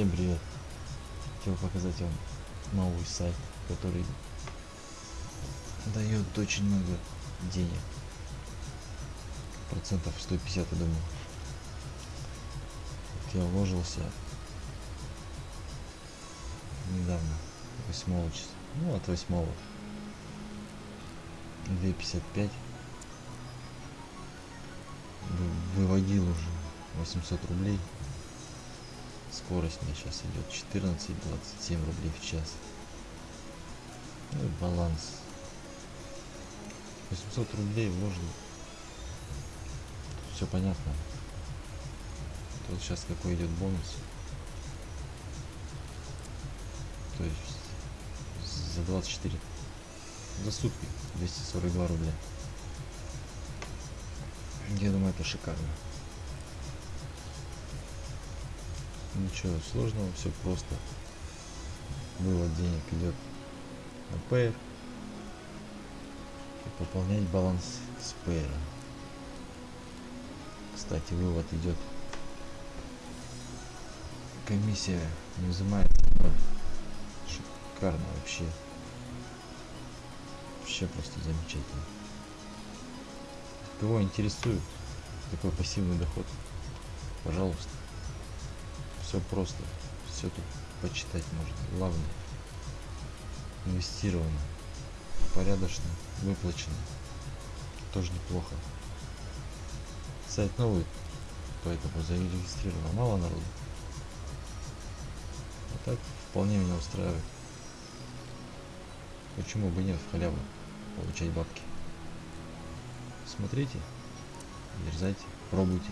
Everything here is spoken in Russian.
Всем привет! Хотел показать вам новый сайт, который дает очень много денег. Процентов 150, я думаю. Вот я вложился недавно, 8 числа. Ну, от 8 2,55 Вы- выводил уже 800 рублей скорость у меня сейчас идет 14-27 рублей в час. Ну и баланс. 800 рублей вложил все понятно. Тут сейчас какой идет бонус. То есть за 24 за сутки 242 рубля. Я думаю это шикарно ничего сложного все просто. Вывод денег идет на Payer и пополнять баланс с Payer кстати вывод идет комиссия не взимается ноль. шикарно вообще. Вообще просто замечательно. Кого интересует такой пассивный доход пожалуйста все просто. Все тут почитать можно. Главное инвестировано порядочно выплачено. Тоже неплохо. Сайт новый поэтому зарегистрировано мало народу. А так вполне меня устраивает. Почему бы нет в халяву получать бабки? Смотрите дерзайте пробуйте